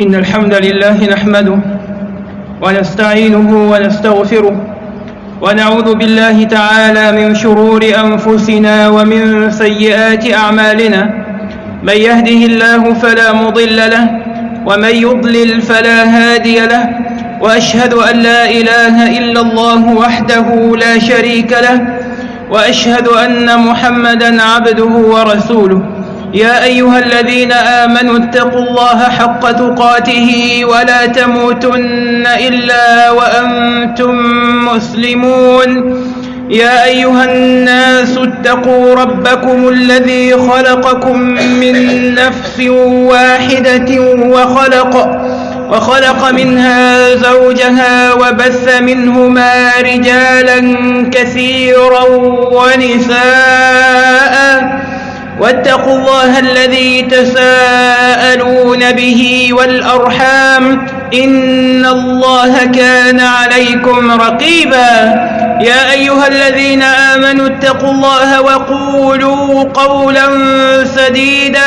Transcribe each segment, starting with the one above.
إن الحمد لله نحمده ونستعينه ونستغفره ونعوذ بالله تعالى من شرور أنفسنا ومن سيئات أعمالنا. من يهده الله فلا مضل له ومن يضلل فلا هادي له وأشهد أن لا إله إلا الله وحده لا شريك له وأشهد أن محمدا عبده ورسوله. يا أيها الذين آمنوا اتقوا الله حق تقاته ولا تموتن إلا وأنتم مسلمون. يا أيها الناس اتقوا ربكم الذي خلقكم من نفس واحدة وخلق وخلق منها زوجها وبث منهما رجالا كثيرا ونساء. واتقوا الله الذي تساءلون به والأرحام إن الله كان عليكم رقيبا يا أيها الذين آمنوا اتقوا الله وقولوا قولا سديدا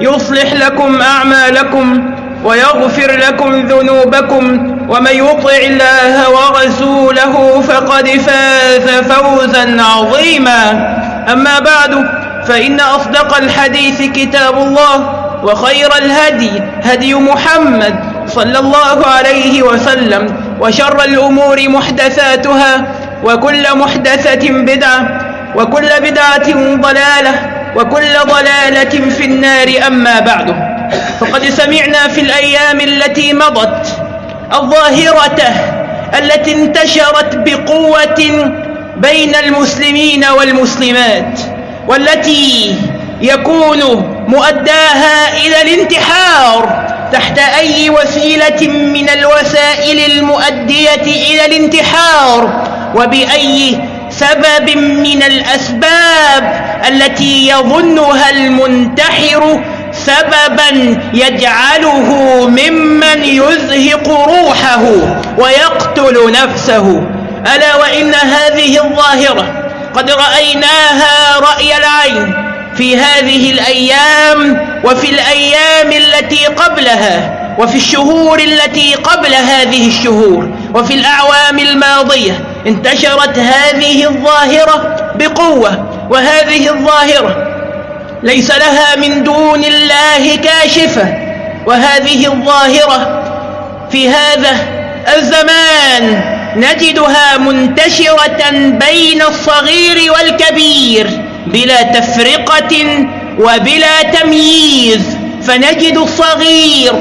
يصلح لكم أعمالكم ويغفر لكم ذنوبكم ومن يطع الله ورسوله فقد فاز فوزا عظيما أما بعد فإن أصدق الحديث كتاب الله وخير الهدي هدي محمد صلى الله عليه وسلم وشر الأمور محدثاتها وكل محدثة بدعة وكل بدعة ضلالة وكل ضلالة في النار أما بعد فقد سمعنا في الأيام التي مضت الظاهرة التي انتشرت بقوة بين المسلمين والمسلمات والتي يكون مؤداها إلى الانتحار تحت أي وسيلة من الوسائل المؤدية إلى الانتحار وبأي سبب من الأسباب التي يظنها المنتحر سببا يجعله ممن يزهق روحه ويقتل نفسه. ألا وإن هذه الظاهرة قد رأيناها رأي العين في هذه الأيام وفي الأيام التي قبلها وفي الشهور التي قبل هذه الشهور وفي الأعوام الماضية انتشرت هذه الظاهرة بقوة وهذه الظاهرة ليس لها من دون الله كاشفة وهذه الظاهرة في هذا الزمان نجدها منتشرة بين الصغير والكبير بلا تفرقة وبلا تمييز. فنجد الصغير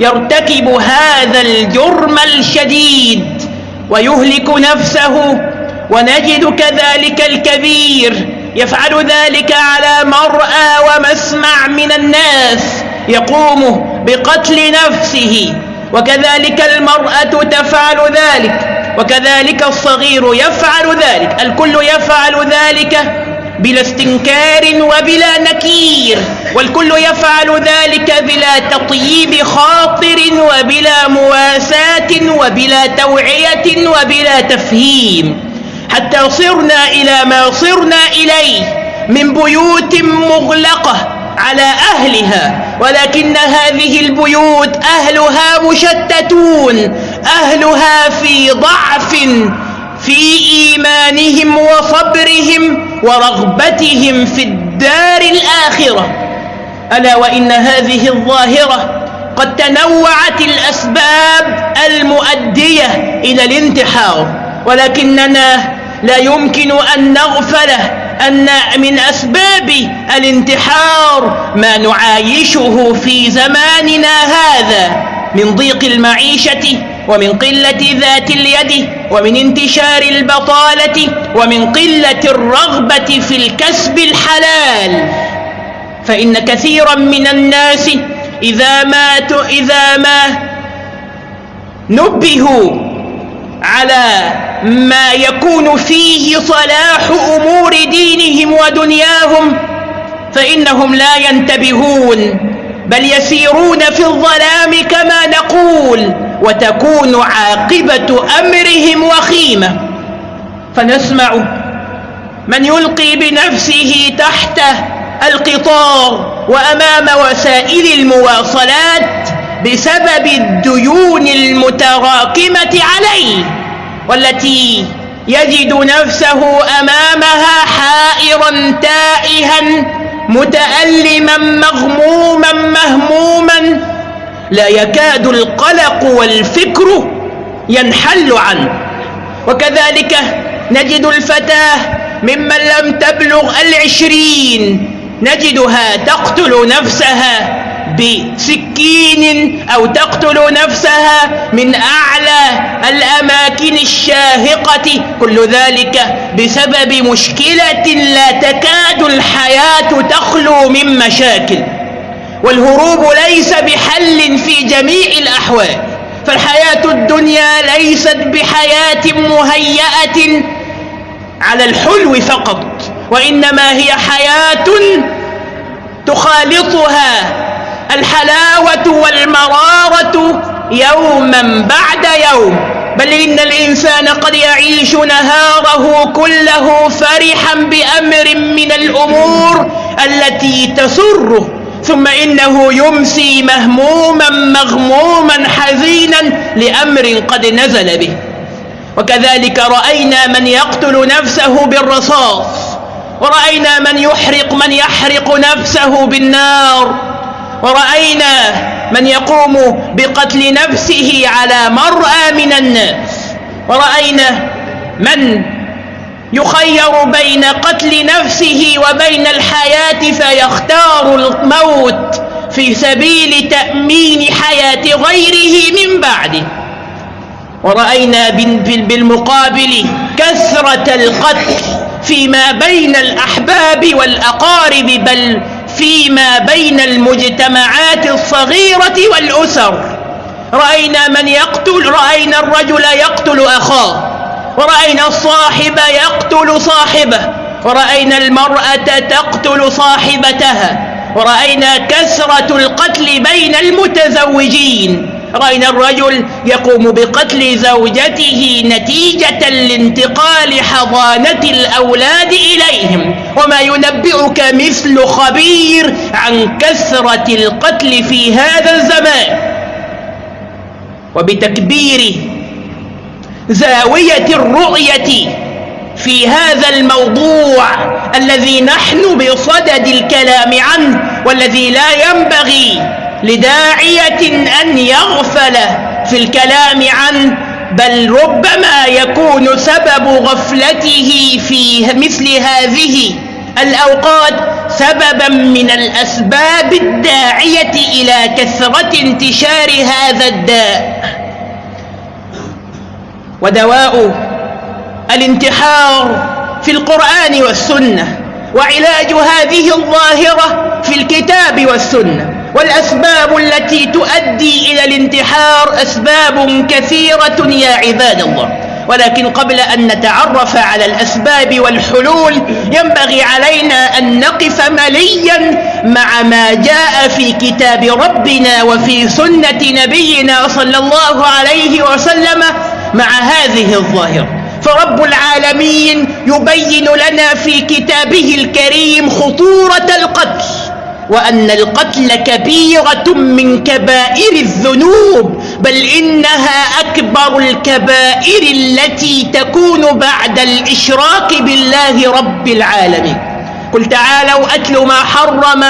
يرتكب هذا الجرم الشديد ويهلك نفسه. ونجد كذلك الكبير يفعل ذلك على مرأى ومسمع من الناس يقوم بقتل نفسه. وكذلك المرأة تفعل ذلك. وكذلك الصغير يفعل ذلك الكل يفعل ذلك بلا استنكار وبلا نكير والكل يفعل ذلك بلا تطييب خاطر وبلا مواساة وبلا توعية وبلا تفهيم حتى صرنا إلى ما صرنا إليه من بيوت مغلقة على أهلها ولكن هذه البيوت أهلها مشتتون أهلها في ضعف في إيمانهم وصبرهم ورغبتهم في الدار الآخرة. ألا وإن هذه الظاهرة قد تنوعت الأسباب المؤدية إلى الانتحار ولكننا لا يمكن أن نغفل أن من أسباب الانتحار ما نعايشه في زماننا هذا من ضيق المعيشة ومن قلة ذات اليد ومن انتشار البطالة ومن قلة الرغبة في الكسب الحلال. فإن كثيرا من الناس إذا ماتوا إذا ما نبهوا على ما يكون فيه صلاح أمور دينهم ودنياهم فإنهم لا ينتبهون بل يسيرون في الظلام كما نقول. وتكون عاقبة أمرهم وخيمة. فنسمع من يلقي بنفسه تحت القطار وأمام وسائل المواصلات بسبب الديون المتراكمة عليه والتي يجد نفسه أمامها حائرا تائها متألما مغموما مهموما لا يكاد القلق والفكر ينحل عنه. وكذلك نجد الفتاة ممن لم تبلغ العشرين نجدها تقتل نفسها بسكين أو تقتل نفسها من أعلى الأماكن الشاهقة كل ذلك بسبب مشكلة لا تكاد الحياة تخلو من مشاكل. والهروب ليس بحل في جميع الأحوال فالحياة الدنيا ليست بحياة مهيئة على الحلو فقط وإنما هي حياة تخالطها الحلاوة والمرارة يوما بعد يوم. بل إن الإنسان قد يعيش نهاره كله فرحا بأمر من الأمور التي تسره. ثم إنه يمسي مهموما مغموما حزينا لأمر قد نزل به. وكذلك رأينا من يقتل نفسه بالرصاص ورأينا من يحرق من يحرق نفسه بالنار ورأينا من يقوم بقتل نفسه على مرأى من الناس ورأينا من يخير بين قتل نفسه وبين الحياة فيختار الموت في سبيل تأمين حياة غيره من بعده. ورأينا بالمقابل كثرة القتل فيما بين الأحباب والأقارب بل فيما بين المجتمعات الصغيرة والأسر. رأينا من يقتل رأينا الرجل يقتل أخاه. ورأينا الصاحب يقتل صاحبه. ورأينا المرأة تقتل صاحبتها. ورأينا كثرة القتل بين المتزوجين. رأينا الرجل يقوم بقتل زوجته نتيجة لانتقال حضانة الأولاد إليهم. وما ينبئك مثل خبير عن كثرة القتل في هذا الزمان. وبتكبير زاوية الرؤية في هذا الموضوع الذي نحن بصدد الكلام عنه والذي لا ينبغي لداعية أن يغفل في الكلام عنه بل ربما يكون سبب غفلته في مثل هذه الأوقات سببا من الأسباب الداعية إلى كثرة انتشار هذا الداء. ودواء الانتحار في القرآن والسنة وعلاج هذه الظاهرة في الكتاب والسنة والأسباب التي تؤدي إلى الانتحار أسباب كثيرة يا عباد الله. ولكن قبل أن نتعرف على الأسباب والحلول ينبغي علينا أن نقف مليا مع ما جاء في كتاب ربنا وفي سنة نبينا صلى الله عليه وسلم مع هذه الظاهرة. فرب العالمين يبين لنا في كتابه الكريم خطورة القتل وأن القتل كبيرة من كبائر الذنوب بل إنها أكبر الكبائر التي تكون بعد الإشراك بالله رب العالمين. قل تعالوا أتل ما حرم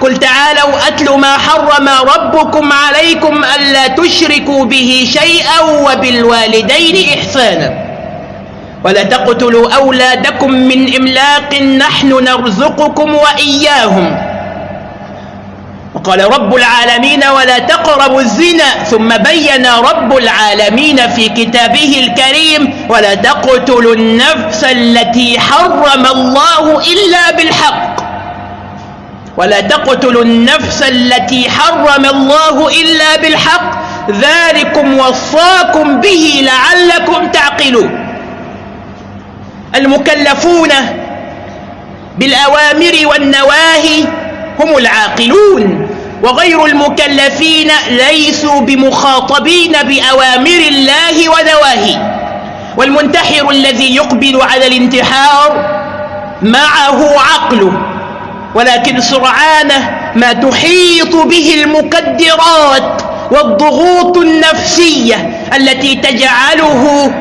قل تعالوا أتل ما حرم ربكم عليكم ألا تشركوا به شيئا وبالوالدين إحسانا. ولا تقتلوا أولادكم من إملاق نحن نرزقكم وإياهم. وقال رب العالمين ولا تقربوا الزنا ثم بين رب العالمين في كتابه الكريم ولا تقتلوا النفس التي حرم الله إلا بالحق. ولا تقتلوا النفس التي حرم الله إلا بالحق. ذلكم وصاكم به لعلكم تعقلون. المكلفون بالأوامر والنواهي هم العاقلون. وغير المكلفين ليسوا بمخاطبين بأوامر الله ونواهي والمنتحر الذي يقبل على الانتحار معه عقله ولكن سرعان ما تحيط به المكدرات والضغوط النفسية التي تجعله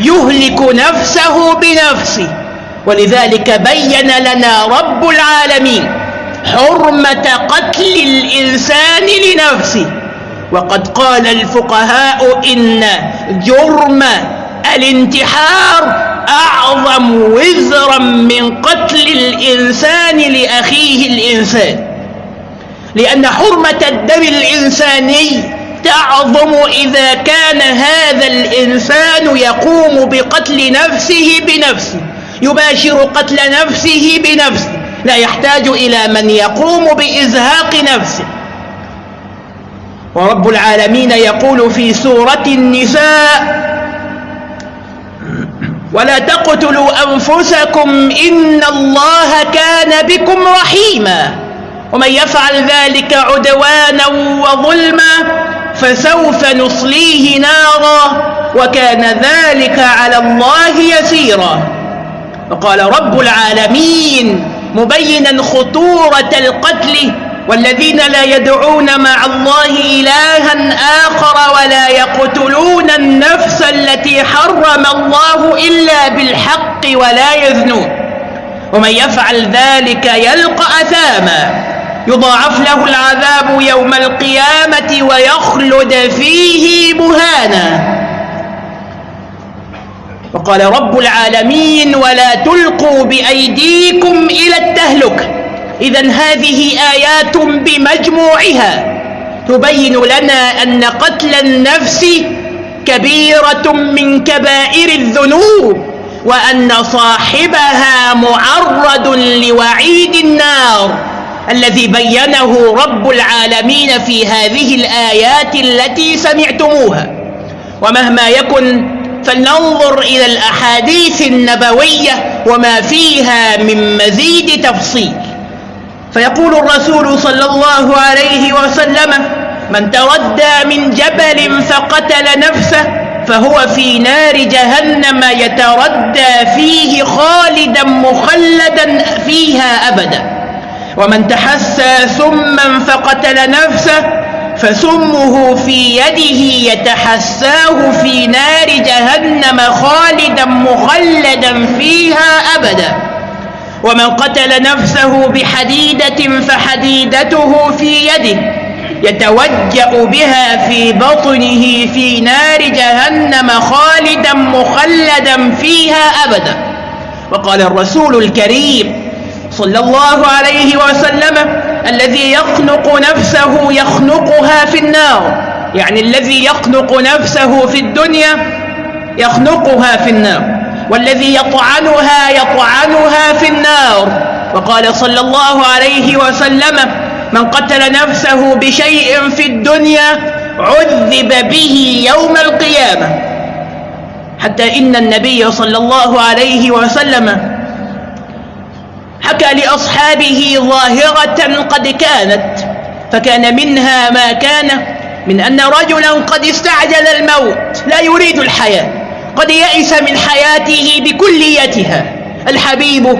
يهلك نفسه بنفسه. ولذلك بين لنا رب العالمين حرمة قتل الإنسان لنفسه. وقد قال الفقهاء إن جرم الانتحار أعظم وزرا من قتل الإنسان لأخيه الإنسان. لأن حرمة الدم الإنساني تعظم إذا كان هذا الإنسان يقوم بقتل نفسه بنفسه يباشر قتل نفسه بنفسه. لا يحتاج إلى من يقوم بإزهاق نفسه. ورب العالمين يقول في سورة النساء ولا تقتلوا أنفسكم إن الله كان بكم رحيما. ومن يفعل ذلك عدوانا وظلما فسوف نصليه نارا وكان ذلك على الله يسيرا. وقال رب العالمين مبينا خطورة القتل والذين لا يدعون مع الله إلها آخر ولا يقتلون النفس التي حرم الله إلا بالحق ولا يذنون. ومن يفعل ذلك يلقى أثاما يضاعف له العذاب يوم القيامة ويخلد فيه مهانا. وقال رب العالمين ولا تلقوا بأيديكم إلى التهلكة إذا هذه آيات بمجموعها تبين لنا أن قتل النفس كبيرة من كبائر الذنوب وأن صاحبها معرض لوعيد النار. الذي بينه رب العالمين في هذه الآيات التي سمعتموها. ومهما يكن فلننظر إلى الأحاديث النبوية وما فيها من مزيد تفصيل. فيقول الرسول صلى الله عليه وسلم من تردى من جبل فقتل نفسه فهو في نار جهنم يتردى فيه خالدا مخلدا فيها أبدا. ومن تحسى سما فقتل نفسه فسمه في يده يتحساه في نار جهنم خالدا مخلدا فيها أبدا. ومن قتل نفسه بحديدة فحديدته في يده يتوجأ بها في بطنه في نار جهنم خالدا مخلدا فيها أبدا. وقال الرسول الكريم صلى الله عليه وسلم الذي يخنق نفسه يخنقها في النار. يعني الذي يخنق نفسه في الدنيا يخنقها في النار والذي يطعنها يطعنها في النار. وقال صلى الله عليه وسلم من قتل نفسه بشيء في الدنيا عذب به يوم القيامة. حتى إن النبي صلى الله عليه وسلم حكى لأصحابه ظاهرة قد كانت فكان منها ما كان من أن رجلا قد استعجل الموت لا يريد الحياة. قد يئس من حياته بكليتها. الحبيب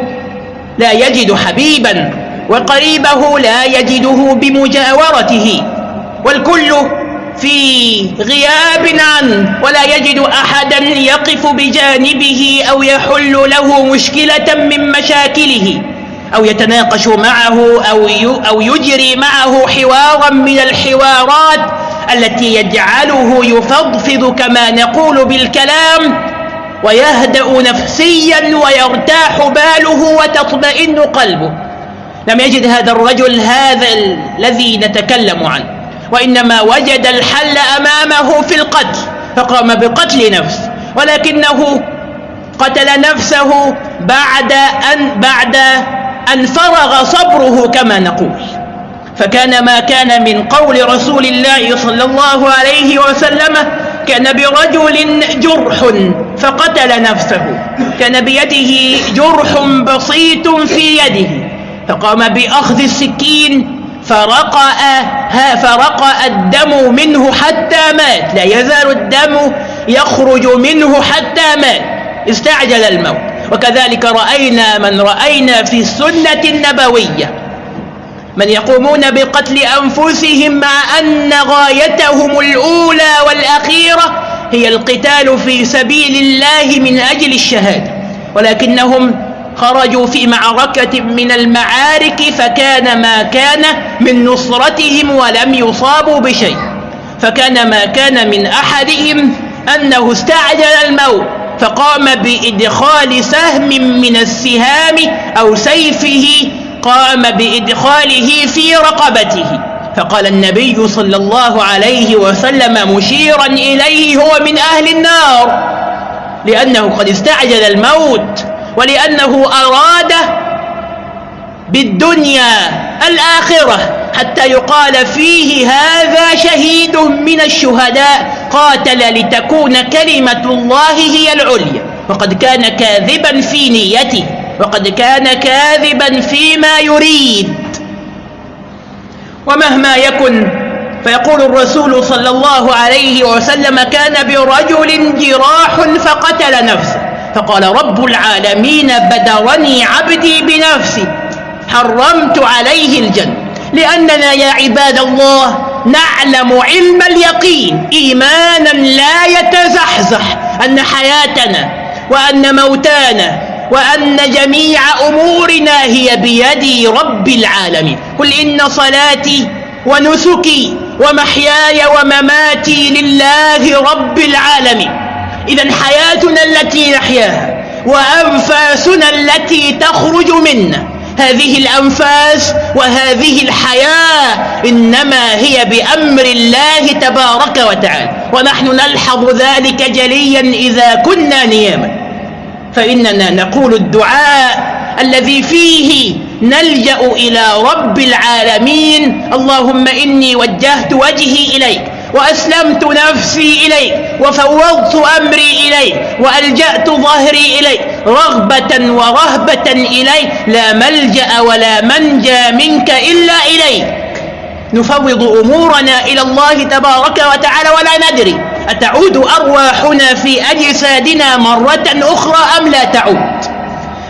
لا يجد حبيبا وقريبه لا يجده بمجاورته. والكل في غياب عنه ولا يجد أحدا يقف بجانبه أو يحل له مشكلة من مشاكله أو يتناقش معه أو أو يجري معه حوارا من الحوارات التي يجعله يفضفض كما نقول بالكلام ويهدأ نفسيا ويرتاح باله وتطمئن قلبه. لم يجد هذا الرجل هذا الذي نتكلم عنه. وإنما وجد الحل أمامه في القتل فقام بقتل نفس ولكنه قتل نفسه بعد أن بعد أن فرغ صبره كما نقول. فكان ما كان من قول رسول الله صلى الله عليه وسلم كان برجل جرح فقتل نفسه كان بيده جرح بسيط في يده فقام بأخذ السكين فرقأ فرقأ الدم منه حتى مات لا يزال الدم يخرج منه حتى مات استعجل الموت. وكذلك رأينا من رأينا في السنة النبوية. من يقومون بقتل أنفسهم مع أن غايتهم الأولى والأخيرة هي القتال في سبيل الله من أجل الشهادة. ولكنهم خرجوا في معركة من المعارك فكان ما كان من نصرتهم ولم يصابوا بشيء. فكان ما كان من أحدهم أنه استعجل الموت فقام بإدخال سهم من السهام أو سيفه قام بإدخاله في رقبته. فقال النبي صلى الله عليه وسلم مشيرا إليه هو من أهل النار. لأنه قد استعجل الموت ولأنه أراد بالدنيا الآخرة حتى يقال فيه هذا شهيد من الشهداء قاتل لتكون كلمة الله هي العليا وقد كان كاذبا في نيته. وقد كان كاذبا فيما يريد. ومهما يكن فيقول الرسول صلى الله عليه وسلم كان برجل جراح فقتل نفسه فقال رب العالمين بدرني عبدي بنفسي حرمت عليه الجنة لأننا يا عباد الله نعلم علم اليقين إيمانا لا يتزحزح أن حياتنا وأن موتانا وأن جميع أمورنا هي بيد رب العالمين. قل إن صلاتي ونسكي ومحياي ومماتي لله رب العالمين. إذا حياتنا التي نحياها وأنفاسنا التي تخرج منا هذه الأنفاس وهذه الحياة إنما هي بأمر الله تبارك وتعالى. ونحن نلحظ ذلك جليا إذا كنا نياما. فإننا نقول الدعاء الذي فيه نلجأ إلى رب العالمين. اللهم إني وجهت وجهي إليك وأسلمت نفسي إليك وفوضت أمري إليك وألجأت ظهري إليك رغبة ورهبة إليك. لا ملجأ ولا منجى منك إلا إليك. نفوض أمورنا إلى الله تبارك وتعالى ولا ندري. أتعود أرواحنا في أجسادنا مرة أخرى أم لا تعود؟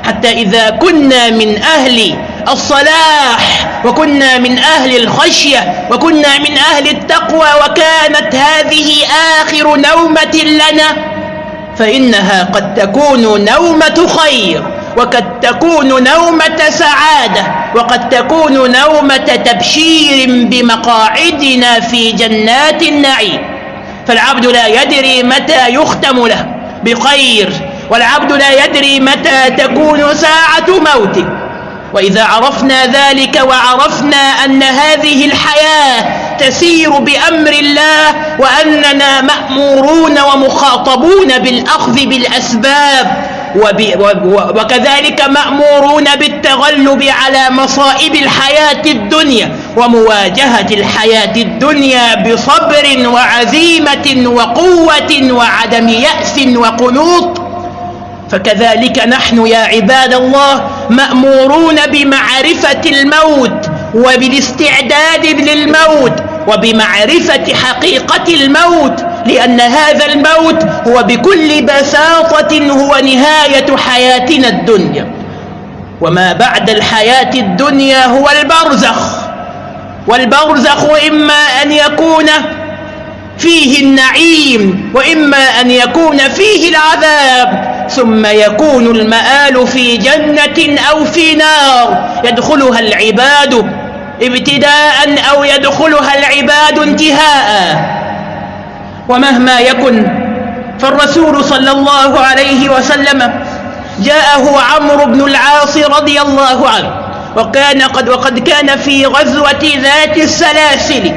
حتى إذا كنا من أهل الصلاح وكنا من أهل الخشية وكنا من أهل التقوى وكانت هذه آخر نومة لنا فإنها قد تكون نومة خير وقد تكون نومة سعادة وقد تكون نومة تبشير بمقاعدنا في جنات النعيم. فالعبد لا يدري متى يختم له بخير والعبد لا يدري متى تكون ساعة موته. وإذا عرفنا ذلك وعرفنا أن هذه الحياة تسير بأمر الله وأننا مأمورون ومخاطبون بالأخذ بالأسباب وكذلك مأمورون بالتغلب على مصائب الحياة الدنيا. ومواجهة الحياة الدنيا بصبر وعزيمة وقوة وعدم يأس وقنوط. فكذلك نحن يا عباد الله مأمورون بمعرفة الموت وبالاستعداد للموت وبمعرفة حقيقة الموت لأن هذا الموت هو بكل بساطة هو نهاية حياتنا الدنيا. وما بعد الحياة الدنيا هو البرزخ. والبرزخ إما أن يكون فيه النعيم وإما أن يكون فيه العذاب ثم يكون المآل في جنة أو في نار. يدخلها العباد ابتداء أو يدخلها العباد انتهاء. ومهما يكن فالرسول صلى الله عليه وسلم جاءه عمرو بن العاص رضي الله عنه. وكان قد وقد كان في غزوة ذات السلاسل.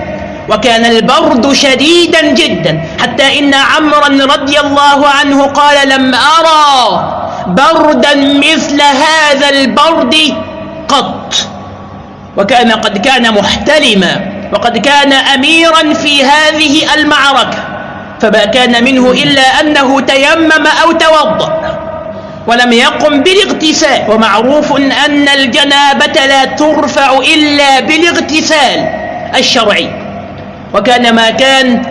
وكان البرد شديدا جدا. حتى إن عمرا رضي الله عنه قال لم أرى بردا مثل هذا البرد قط. وكان قد كان محتلما. وقد كان أميرا في هذه المعركة. فما كان منه إلا أنه تيمم أو توضأ. ولم يقم بالاغتسال. ومعروف أن الجنابة لا ترفع إلا بالاغتسال الشرعي. وكان ما كان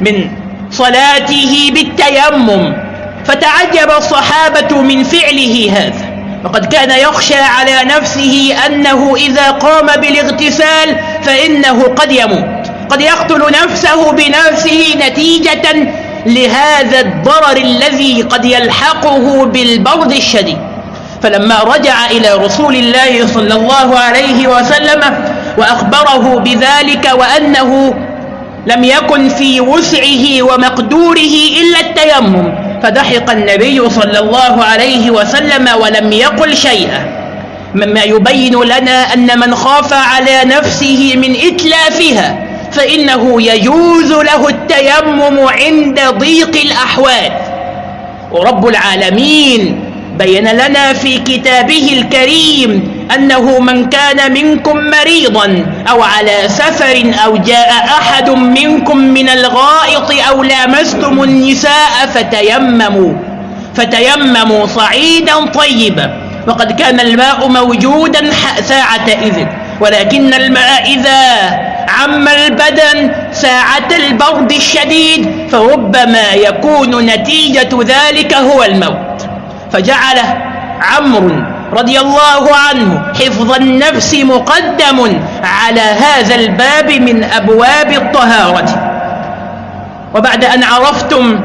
من صلاته بالتيمم فتعجب الصحابة من فعله هذا. وقد كان يخشى على نفسه أنه إذا قام بالاغتسال فإنه قد يموت. قد يقتل نفسه بنفسه نتيجة لهذا الضرر الذي قد يلحقه بالبرد الشديد. فلما رجع إلى رسول الله صلى الله عليه وسلم وأخبره بذلك وأنه لم يكن في وسعه ومقدوره إلا التيمم فضحك النبي صلى الله عليه وسلم ولم يقل شيئا. مما يبين لنا أن من خاف على نفسه من إتلافها فإنه يجوز له التيمم عند ضيق الأحوال. ورب العالمين بين لنا في كتابه الكريم أنه من كان منكم مريضا أو على سفر أو جاء أحد منكم من الغائط أو لامستم النساء فتيمموا فتيمموا صعيدا طيبا. وقد كان الماء موجودا ساعة إذن ولكن الماء إذا عم البدن ساعة البرد الشديد فربما يكون نتيجة ذلك هو الموت. فجعل عمرو رضي الله عنه حفظ النفس مقدم على هذا الباب من أبواب الطهارة. وبعد أن عرفتم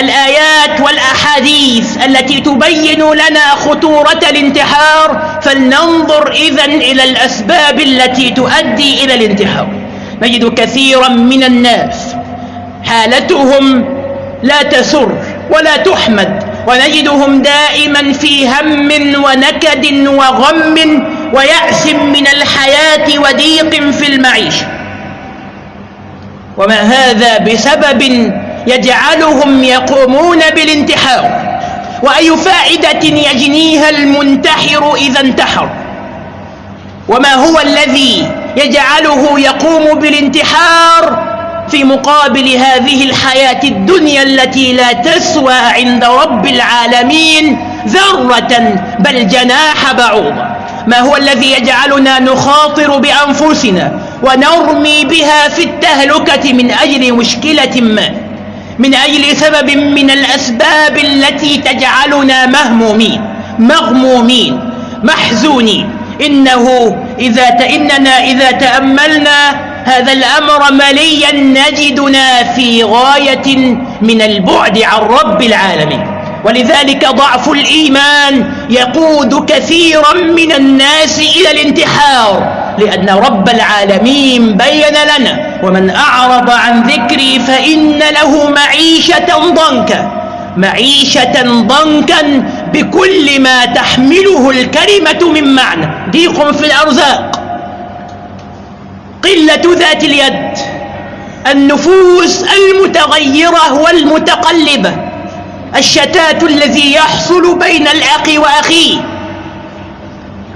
الآيات والأحاديث التي تبين لنا خطورة الانتحار فلننظر إذن إلى الأسباب التي تؤدي إلى الانتحار. نجد كثيرا من الناس حالتهم لا تسر ولا تحمد ونجدهم دائما في هم ونكد وغم ويأس من الحياة وضيق في المعيشة. وما هذا بسبب يجعلهم يقومون بالانتحار وأي فائدة يجنيها المنتحر إذا انتحر؟ وما هو الذي يجعله يقوم بالانتحار في مقابل هذه الحياة الدنيا التي لا تسوى عند رب العالمين ذرة بل جناح بعوضة؟ ما هو الذي يجعلنا نخاطر بأنفسنا ونرمي بها في التهلكة من أجل مشكلة ما؟ من أجل سبب من الأسباب التي تجعلنا مهمومين مغمومين محزونين. إنه إذا إننا إذا تأملنا هذا الأمر مليا نجدنا في غاية من البعد عن رب العالمين. ولذلك ضعف الإيمان يقود كثيرا من الناس إلى الانتحار. لأن رب العالمين بين لنا ومن أعرض عن ذكري فإن له معيشة ضنكا معيشة ضنكا بكل ما تحمله الكلمة من معنى. ضيق في الأرزاق. قلة ذات اليد. النفوس المتغيرة والمتقلبة. الشتات الذي يحصل بين الأخ وأخيه.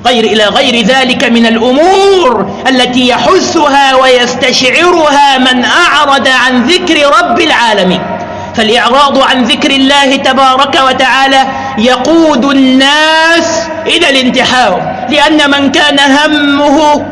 غير إلى غير ذلك من الأمور التي يحسها ويستشعرها من أعرض عن ذكر رب العالمين. فالإعراض عن ذكر الله تبارك وتعالى يقود الناس إلى الانتحار لأن من كان همه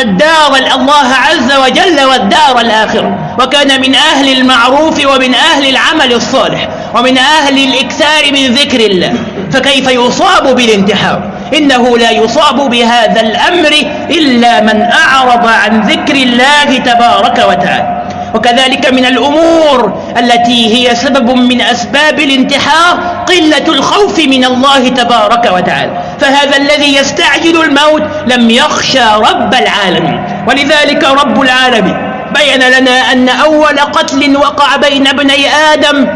الدار الله عز وجل والدار الآخرة وكان من أهل المعروف ومن أهل العمل الصالح ومن أهل الإكثار من ذكر الله فكيف يصاب بالانتحار؟ إنه لا يصاب بهذا الأمر إلا من أعرض عن ذكر الله تبارك وتعالى. وكذلك من الأمور التي هي سبب من أسباب الانتحار قلة الخوف من الله تبارك وتعالى. فهذا الذي يستعجل الموت لم يخشى رب العالمين. ولذلك رب العالمين بين لنا أن أول قتل وقع بين ابني آدم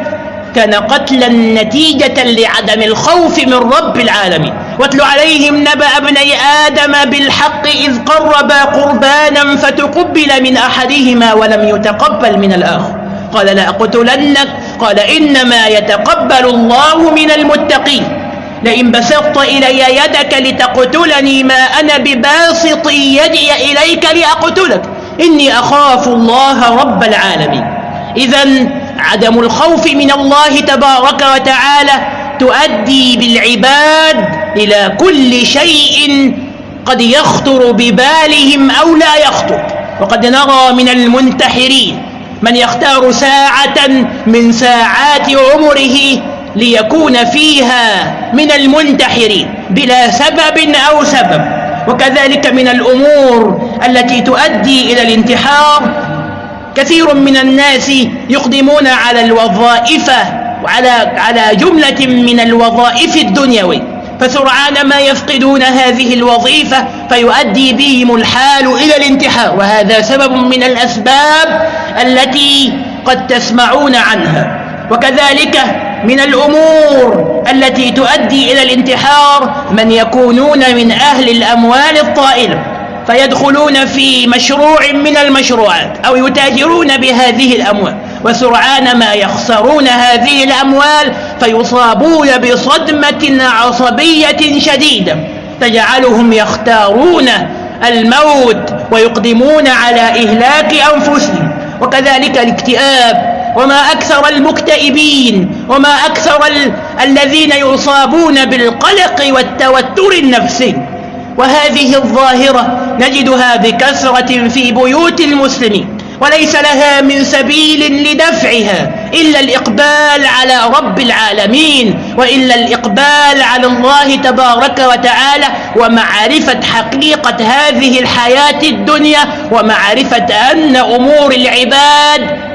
كان قتلا نتيجة لعدم الخوف من رب العالمين. واتل عليهم نبأ ابني آدم بالحق إذ قربا قربانا فتقبل من أحدهما ولم يتقبل من الآخر. قال لأقتلنك قال إنما يتقبل الله من المتقين. لئن بسطت إلي يدك لتقتلني ما أنا بباسط يدي إليك لأقتلك. إني أخاف الله رب العالمين. إذا عدم الخوف من الله تبارك وتعالى تؤدي بالعباد إلى كل شيء قد يخطر ببالهم أو لا يخطر. وقد نرى من المنتحرين من يختار ساعة من ساعات عمره ليكون فيها من المنتحرين بلا سبب أو سبب. وكذلك من الأمور التي تؤدي إلى الانتحار. كثير من الناس يقدمون على الوظائف وعلى على جملة من الوظائف الدنيوي فسرعان ما يفقدون هذه الوظيفة فيؤدي بهم الحال إلى الانتحار. وهذا سبب من الأسباب التي قد تسمعون عنها. وكذلك من الأمور التي تؤدي إلى الانتحار من يكونون من أهل الأموال الطائلة فيدخلون في مشروع من المشروعات أو يتاجرون بهذه الأموال. وسرعان ما يخسرون هذه الأموال فيصابون بصدمة عصبية شديدة تجعلهم يختارون الموت ويقدمون على إهلاك أنفسهم. وكذلك الاكتئاب وما أكثر المكتئبين وما أكثر ال... الذين يصابون بالقلق والتوتر النفسي. وهذه الظاهرة نجدها بكثرة في بيوت المسلمين. وليس لها من سبيل لدفعها إلا الإقبال على رب العالمين وإلا الإقبال على الله تبارك وتعالى ومعرفة حقيقة هذه الحياة الدنيا ومعرفة أن أمور العباد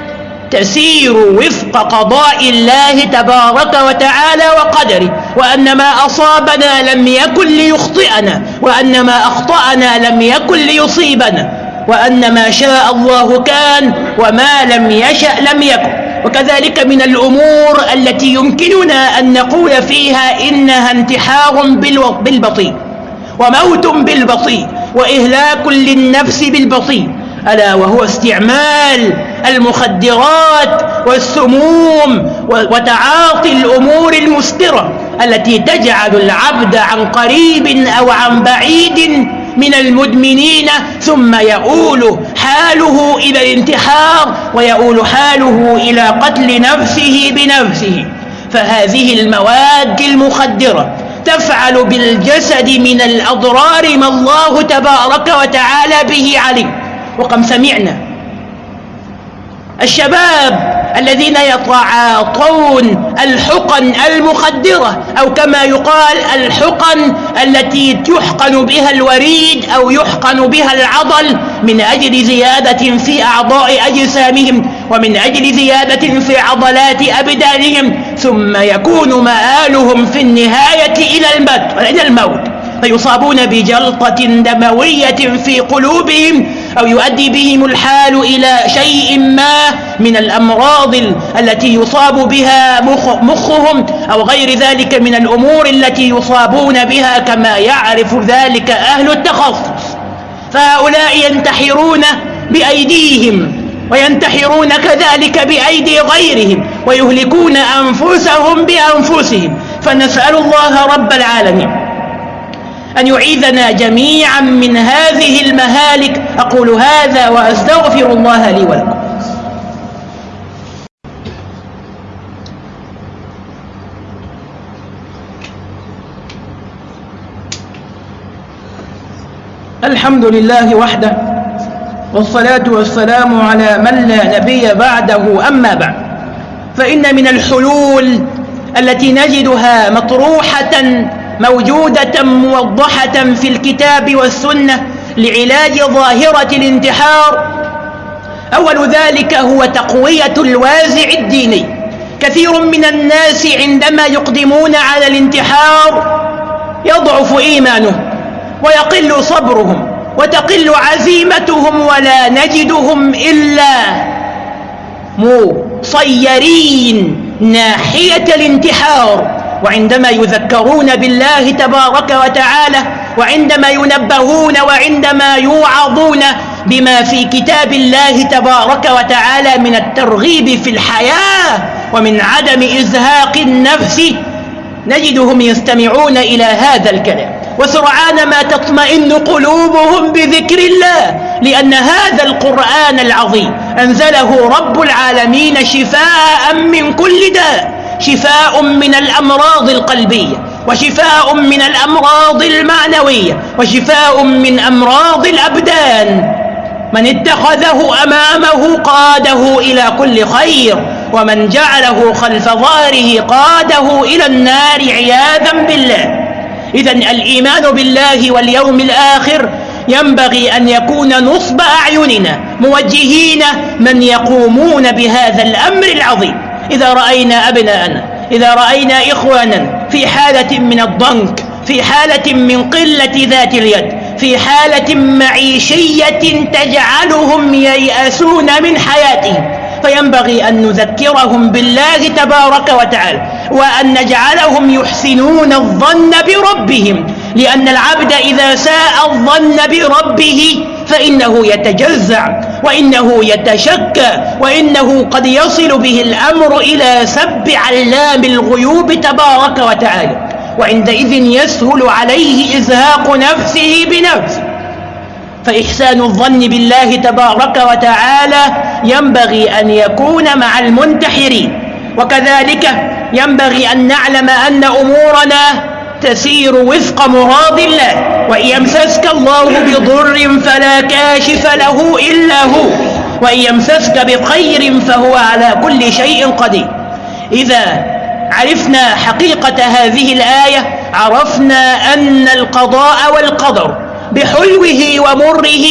تسير وفق قضاء الله تبارك وتعالى وقدره وأن ما أصابنا لم يكن ليخطئنا وأن ما أخطأنا لم يكن ليصيبنا. وأن ما شاء الله كان وما لم يشأ لم يكن. وكذلك من الأمور التي يمكننا أن نقول فيها إنها انتحار بالبطيء. وموت بالبطيء. وإهلاك للنفس بالبطيء. ألا وهو استعمال المخدرات والسموم وتعاطي الأمور المسكرة التي تجعل العبد عن قريب أو عن بعيد من المدمنين ثم يؤول حاله إلى الانتحار ويؤول حاله إلى قتل نفسه بنفسه. فهذه المواد المخدرة تفعل بالجسد من الأضرار ما الله تبارك وتعالى به عليه. وقد سمعنا. الشباب الذين يتعاطون الحقن المخدرة أو كما يقال الحقن التي يحقن بها الوريد أو يحقن بها العضل من أجل زيادة في أعضاء أجسامهم ومن أجل زيادة في عضلات أبدانهم ثم يكون مآلهم في النهاية إلى الموت. فيصابون بجلطة دموية في قلوبهم أو يؤدي بهم الحال إلى شيء ما من الأمراض التي يصاب بها مخ مخهم أو غير ذلك من الأمور التي يصابون بها كما يعرف ذلك أهل التخصص. فهؤلاء ينتحرون بأيديهم وينتحرون كذلك بأيدي غيرهم ويهلكون أنفسهم بأنفسهم. فنسأل الله رب العالمين أن يعيذنا جميعا من هذه المهالك. أقول هذا وأستغفر الله لي ولكم. الحمد لله وحده والصلاة والسلام على من لا نبي بعده. أما بعد فإن من الحلول التي نجدها مطروحة موجودة موضحة في الكتاب والسنة لعلاج ظاهرة الانتحار. أول ذلك هو تقوية الوازع الديني. كثير من الناس عندما يقدمون على الانتحار يضعف إيمانهم ويقل صبرهم وتقل عزيمتهم ولا نجدهم إلا مصيرين ناحية الانتحار. وعندما يذكرون بالله تبارك وتعالى وعندما ينبهون وعندما يوعظون بما في كتاب الله تبارك وتعالى من الترغيب في الحياة ومن عدم إزهاق النفس نجدهم يستمعون إلى هذا الكلام. وسرعان ما تطمئن قلوبهم بذكر الله لأن هذا القرآن العظيم أنزله رب العالمين شفاء من كل داء. شفاء من الأمراض القلبية وشفاء من الأمراض المعنوية وشفاء من أمراض الأبدان. من اتخذه أمامه قاده إلى كل خير ومن جعله خلف ظهره قاده إلى النار عياذا بالله. إذا الإيمان بالله واليوم الآخر ينبغي أن يكون نصب أعيننا موجهين من يقومون بهذا الأمر العظيم. إذا رأينا أبناءنا إذا رأينا إخوانا في حالة من الضنك في حالة من قلة ذات اليد في حالة معيشية تجعلهم ييأسون من حياتهم. فينبغي أن نذكرهم بالله تبارك وتعالى وأن نجعلهم يحسنون الظن بربهم لأن العبد إذا ساء الظن بربه فإنه يتجزع. وإنه يتشكى وإنه قد يصل به الأمر إلى سب علام الغيوب تبارك وتعالى. وعندئذ يسهل عليه إزهاق نفسه بنفسه. فإحسان الظن بالله تبارك وتعالى ينبغي أن يكون مع المنتحرين. وكذلك ينبغي أن نعلم أن أمورنا تسير وفق مراد الله وإن يمسسك الله بضر فلا كاشف له إلا هو وإن يمسسك بخير فهو على كل شيء قدير. إذا عرفنا حقيقة هذه الآية عرفنا أن القضاء والقدر بحلوه ومره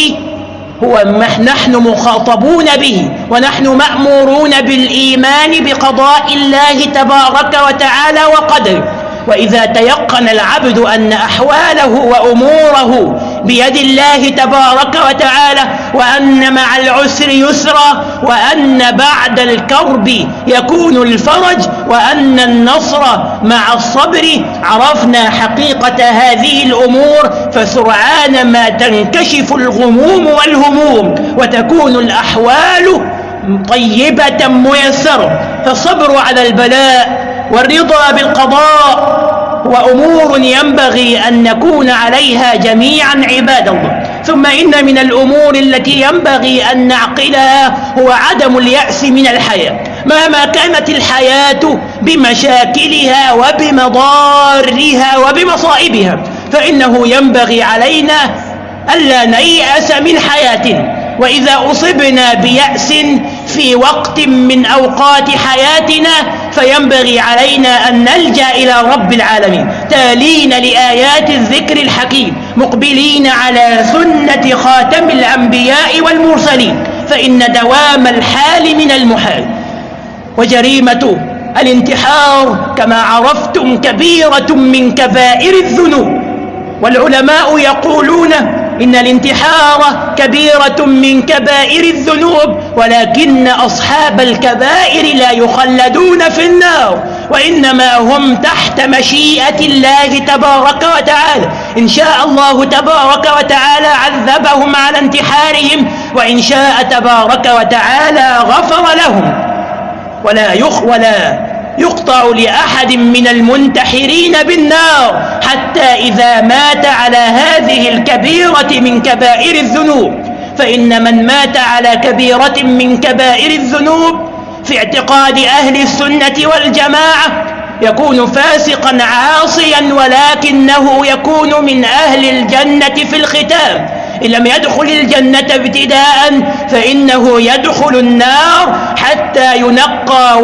هو نحن مخاطبون به ونحن مأمورون بالإيمان بقضاء الله تبارك وتعالى وقدره. وإذا تيقن العبد أن أحواله وأموره بيد الله تبارك وتعالى وأن مع العسر يسرا وأن بعد الكرب يكون الفرج وأن النصر مع الصبر عرفنا حقيقة هذه الأمور فسرعان ما تنكشف الغموم والهموم وتكون الأحوال طيبة ميسرة فالصبر على البلاء والرضا بالقضاء وأمور ينبغي أن نكون عليها جميعا عباد الله. ثم إن من الأمور التي ينبغي أن نعقلها هو عدم اليأس من الحياة. مهما كانت الحياة بمشاكلها وبمضارها وبمصائبها فإنه ينبغي علينا ألا نيأس من حياتنا وإذا أصبنا بيأس في وقت من أوقات حياتنا فينبغي علينا أن نلجأ إلى رب العالمين. تالين لآيات الذكر الحكيم. مقبلين على سنة خاتم الأنبياء والمرسلين. فإن دوام الحال من المحال. وجريمة الانتحار كما عرفتم كبيرة من كبائر الذنوب. والعلماء يقولون إن الانتحار كبيرة من كبائر الذنوب ولكن أصحاب الكبائر لا يخلدون في النار وإنما هم تحت مشيئة الله تبارك وتعالى. إن شاء الله تبارك وتعالى عذبهم على انتحارهم وإن شاء تبارك وتعالى غفر لهم. ولا يخ ولا يقطع لأحد من المنتحرين بالنار حتى إذا مات على هذه الكبيرة من كبائر الذنوب. فإن من مات على كبيرة من كبائر الذنوب في اعتقاد أهل السنة والجماعة يكون فاسقا عاصيا ولكنه يكون من أهل الجنة في الختام. إن لم يدخل الجنة ابتداء فإنه يدخل النار حتى ينقى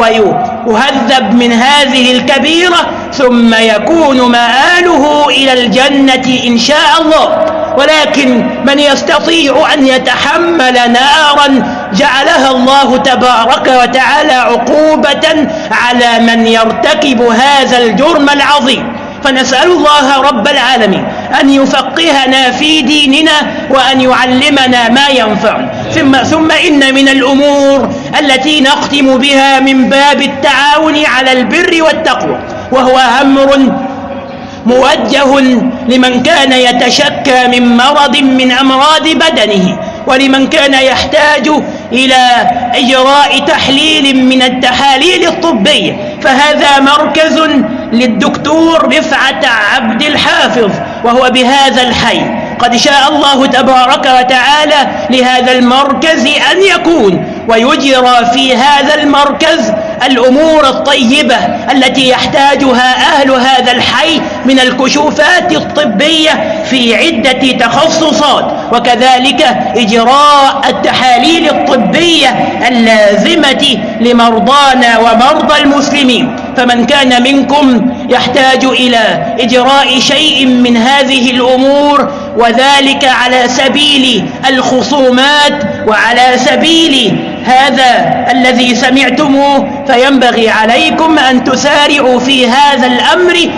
ويهذب من هذه الكبيرة ثم يكون مآله إلى الجنة إن شاء الله. ولكن من يستطيع أن يتحمل نارا جعلها الله تبارك وتعالى عقوبة على من يرتكب هذا الجرم العظيم. فنسأل الله رب العالمين أن يفقهنا في ديننا وأن يعلمنا ما ينفعنا ثم, ثم إن من الأمور التي نختم بها من باب التعاون على البر والتقوى وهو أمر موجه لمن كان يتشكى من مرض من أمراض بدنه ولمن كان يحتاج إلى إجراء تحليل من التحاليل الطبية. فهذا مركز للدكتور رفعة عبد الحافظ. وهو بهذا الحي. قد شاء الله تبارك وتعالى لهذا المركز أن يكون ويجرى في هذا المركز الأمور الطيبة التي يحتاجها أهل هذا الحي من الكشوفات الطبية في عدة تخصصات وكذلك إجراء التحاليل الطبية اللازمة لمرضانا ومرضى المسلمين. فمن كان منكم يحتاج إلى إجراء شيء من هذه الأمور وذلك على سبيل الخصومات وعلى سبيل هذا الذي سمعتموه فينبغي عليكم أن تسارعوا في هذا الأمر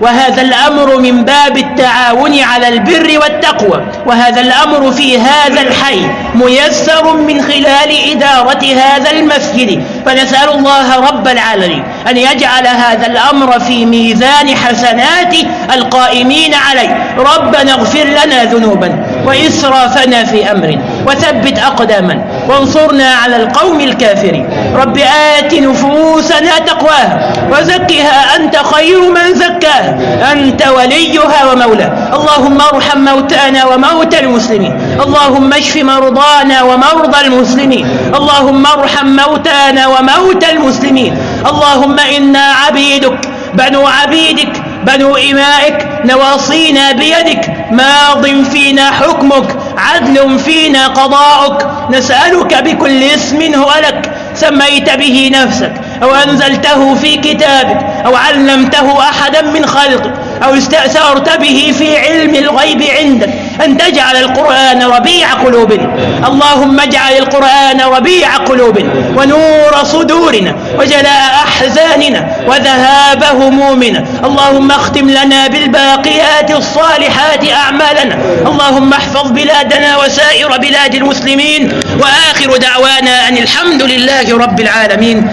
وهذا الأمر من باب التعاون على البر والتقوى وهذا الأمر في هذا الحي ميسر من خلال إدارة هذا المسجد. فنسأل الله رب العالمين أن يجعل هذا الأمر في ميزان حسنات القائمين عليه. ربنا اغفر لنا ذنوبا وإسرافنا في أمرنا وثبت أقداما. وانصرنا على القوم الكافرين. رب آت نفوسنا تقواها وزكها أنت خير من زكاها. أنت وليها ومولاها. اللهم ارحم موتانا وموتى المسلمين. اللهم اشف مرضانا ومرضى المسلمين. اللهم ارحم موتانا وموتى المسلمين. اللهم إنا عبيدك بنو عبيدك بنو إمائك نواصينا بيدك ماض فينا حكمك عدل فينا قضاؤك نسألك بكل اسم هو لك سميت به نفسك أو أنزلته في كتابك أو علمته أحدا من خلقك أو استأثرت به في علم الغيب عندك. أن تجعل القرآن ربيع قلوبنا اللهم اجعل القرآن ربيع قلوبنا ونور صدورنا وجلاء أحزاننا وذهاب همومنا. اللهم اختم لنا بالباقيات الصالحات أعمالنا. اللهم احفظ بلادنا وسائر بلاد المسلمين. وآخر دعوانا أن الحمد لله رب العالمين.